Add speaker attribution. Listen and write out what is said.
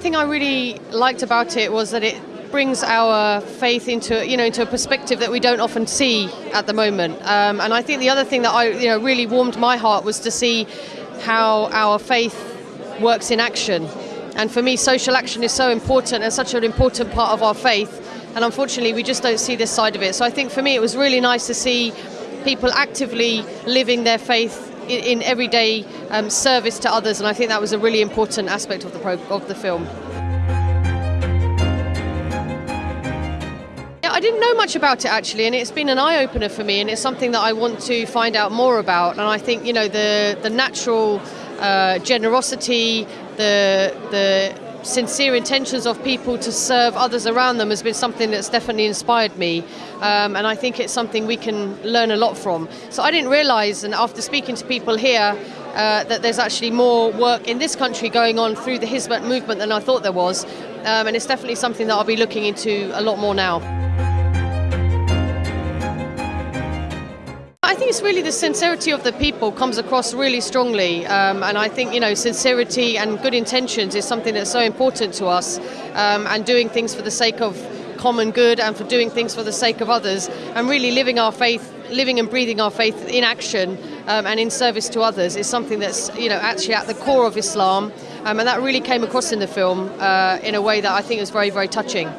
Speaker 1: thing I really liked about it was that it brings our faith into you know into a perspective that we don't often see at the moment. Um, and I think the other thing that I you know really warmed my heart was to see how our faith works in action. And for me, social action is so important and such an important part of our faith. And unfortunately, we just don't see this side of it. So I think for me, it was really nice to see people actively living their faith in, in everyday um, service to others. And I think that was a really important aspect of the of the film. I didn't know much about it actually, and it's been an eye opener for me, and it's something that I want to find out more about. And I think you know the the natural uh, generosity, the the sincere intentions of people to serve others around them has been something that's definitely inspired me, um, and I think it's something we can learn a lot from. So I didn't realise, and after speaking to people here. Uh, that there's actually more work in this country going on through the Hizmet movement than I thought there was, um, and it's definitely something that I'll be looking into a lot more now. I think it's really the sincerity of the people comes across really strongly, um, and I think you know sincerity and good intentions is something that's so important to us, um, and doing things for the sake of common good and for doing things for the sake of others, and really living our faith, living and breathing our faith in action um, and in service to others is something that's you know actually at the core of Islam, um, and that really came across in the film uh, in a way that I think is very very touching.